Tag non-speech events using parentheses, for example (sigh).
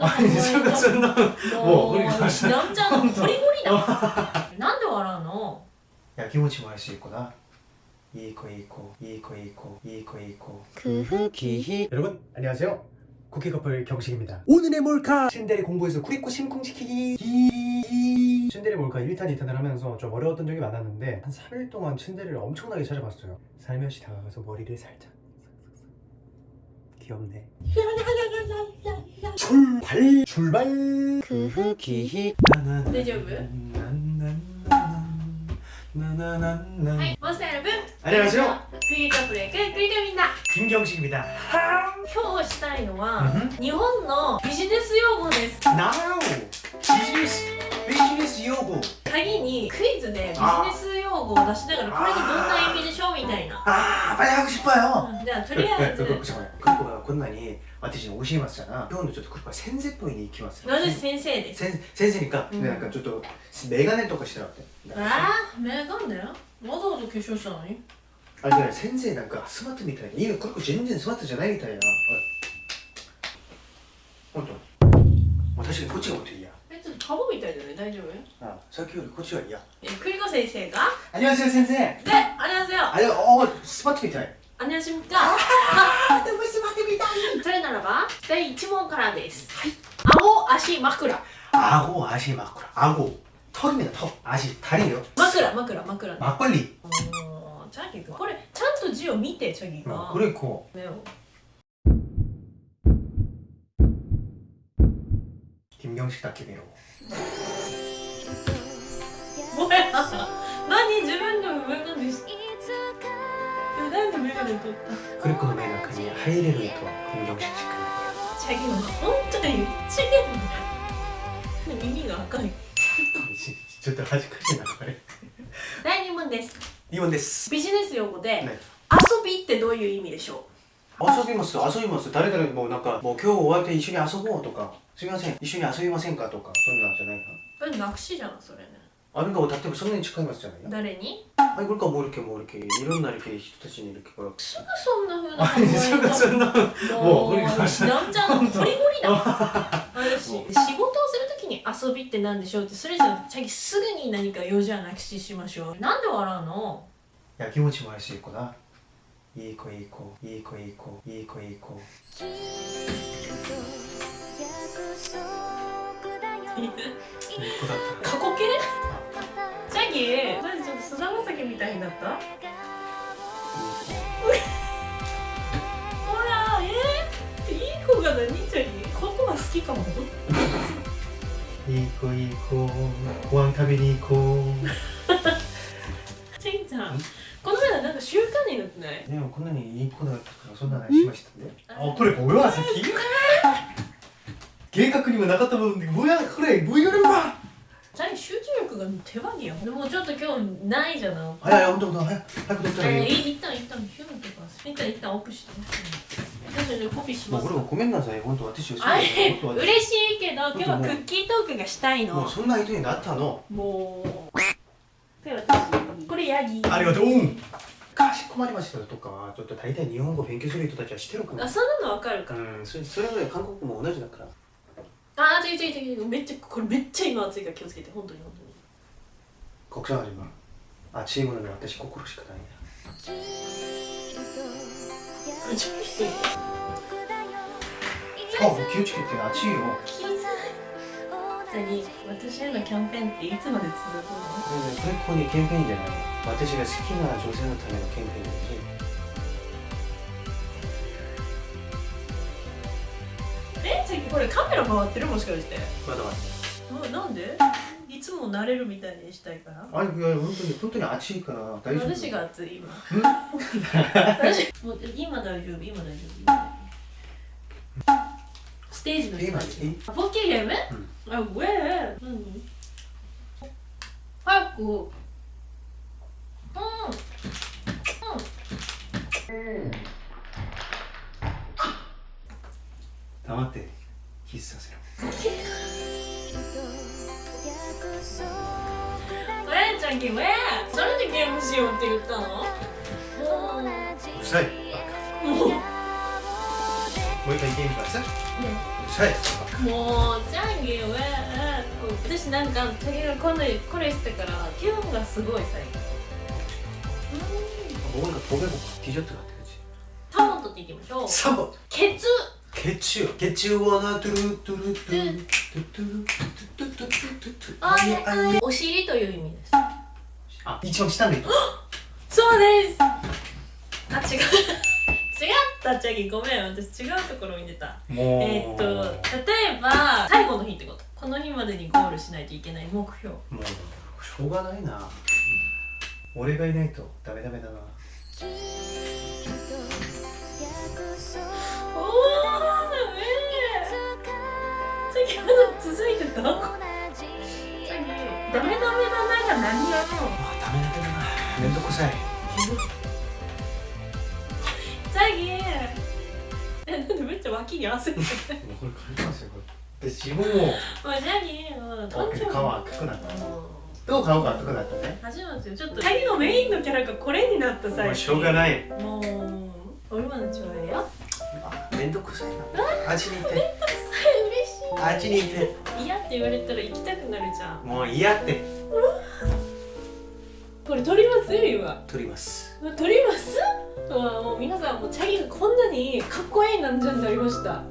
아니 뭐 술가 쩐다 뭐, 뭐 그러니까. 남자는 거리고리다. (laughs) 어. 난데 와라노 야기모치 말수 있구나. 이거 이거 이거 이거 이거 이거 그흐기 여러분 안녕하세요. 쿠키 커플 경식입니다. 오늘의 몰카! 신데리 공부에서 쿠리코 심쿵시키기! 신데리 몰카 1탄 2탄을 하면서 좀 어려웠던 적이 많았는데 한 3일 동안 신데리를 엄청나게 찾아봤어요. 살며시 다가가서 머리를 살짝. 귀엽네 출발 출발 쿠키 大丈夫はいモンスターの分 안녕하세요 クリカプレイククリカみんな 김경식입니다 今日したいのはうん日本のビジネス用語です now 비즈니스 비즈니스 요구 鍵にクイズでビジネス用語を出しながらこれにどんな意味でしょうみたいな 아 빨리 하고 싶어요 うんじゃあとりあえず 잠깐만 그리고가 건난이私に教えます잖아今日のちょっとクリコは先生っぽいに行きます私先生です先先生니까 うんなんかちょっとメガネとかしてなくてああメガネわざわざ化粧したのにあれじゃない先生なんかスマートみたいないいのクリコ全然スマートじゃないみたいなほんともう確かにこっちがもっといいや 사보고いうね大丈夫 아, 저기 고추열이야. 예, 그리고 선생가 안녕하세요, 선생. 네, 안녕하세요. 아니, 어, 어 스마트 미터. 안녕하십니까? 아, 너무 스마트 미터. 저래나라봐. 네, 1問からです. 아고 아시 마쿠라. 아고 아시 마쿠라. 아고 턱입니다, 턱. 아시 다리요. 마쿠라, 마쿠라, 마쿠라. 막걸리. 어, 자기도. 그래, ちゃんと字を見て 자기가. 어, 그래, 고. 왜요? 김경식 닭개비로 ごめん何自分でもメガネしてえなんでメガネ取った 그리고 그 매너카니 하이레로 이토 김경식 씨가 チャギは本当にちげんだ耳が赤い 저도 아직까지 나가래 第2問です 이원 데스 ビジネス用語で、 네 遊びってどういう意味でしょ 遊びます遊びます。誰々もなんかもう今日終わって一緒に遊ぼうとかすみません一緒に遊びませんかとかそんなんじゃないかな。なくしじゃんそれね。あれが歌ってばそんなに近いますじゃない？か誰に？はいこれかもるけもるけいろんなるけ人たちにいるけからすぐそんなふうなのすぐそんなもう私なんじゃんゴリゴリだ。(laughs) 仕事をするときに遊びってなんでしょうってそれじゃ最近すぐに何か用事はなくししましょう。なんで笑うの？いや気持ちもやしい子ないい子いい子いい子いい子いい子。いい子いい子だった。過去形？チャギそれちょっと菅田将暉みたいになった？ほらえー、いい子が何？チャギここは好きかも。いい子いい子。ご飯食べに行こチャギちゃんこの前なんか習慣になってないうでもこんなにいい子だったからそんな話しましたねあこれ뭐야さっき計画にもなかったもんで뭐야これ뭐이거는 봐 チャギ集中力が手羽よでもちょっと今日ないじゃないあいやいやほんとほんと早く早く取ったらえー、いいよい一旦一旦ヒューとか一旦一旦オフして私じゃコピーしますもうこれもごめんなさい本当私をあれ本当私嬉しいけど今日はクッキートークがしたいのもうそんな人になったのもうで私これヤギありがとう 困りましたとかちょっと大体日本語勉強する人たちはしてるからあそんなのわかるか。ら、うん、そそれぐらい韓国も同じだから。ああ違う違う違う。めっちゃこれめっちゃ今暑いから気をつけて本当に本当に。国産味はあチームなのね私心しかない。んだあ気をつけて暑いよ。気づい何私へのキャンペーンっていつまで続くのこれねこれここに？キャンペーンじゃない私が好きな女性のためのキャンペーンだしえさっきこれカメラ回ってる？もしかして。まだまうんなんで？いつも慣れるみたいにしたいから。だあれ？いや本当に本当に暑いから大丈夫。私が熱い今。(laughs) 私もう今大丈夫今大丈夫今大丈夫ステージの今人たちいいあポッキーゲーム、あウェー何早くうん黙ってキスさせろウェーちゃんゲームウェーそれでゲームしようって言ったのもううるさいもう もう一回ゲームかさ 네. はいもうジャンギーはこう私なんかチャギがこのこれしてから気分がすごい最近 뭔가 도배고 디저트 같아 그치? タモトって言ってみましょう 3번 ケツ 개추 개추워나 뚜루뚜루뚜 뚜뚜루뚜뚜뚜뚜뚜뚜 あれあれお尻という意味です 아 이청 시단데 또 そうですあ違う 立ち上げごめん私違うところ見てた。えー、っと例えば最後の日ってこと。この日までにゴールしないといけない目標。もうしょうがないな、俺がいないとダメダメだな。おおダメ次続いてた？ダメダメだなが何やろうダメダメだな。めんどくさい。に痩せて俺借りましたよで自分もまあじゃあに誕生日顔赤くなったどう顔が赤くなったね始初めてちょっと2人のメインのキャラがこれになった際しょうがないもう俺まのちょうだいよあめんどくさいなあっちにいてめんどくさい嬉しいあっちにいて嫌って言われたら行きたくなるじゃんもう嫌ってこれ撮ります今撮ります撮ります？もう皆さんもチャギがこんなにかっこいいなんじゃんなりました。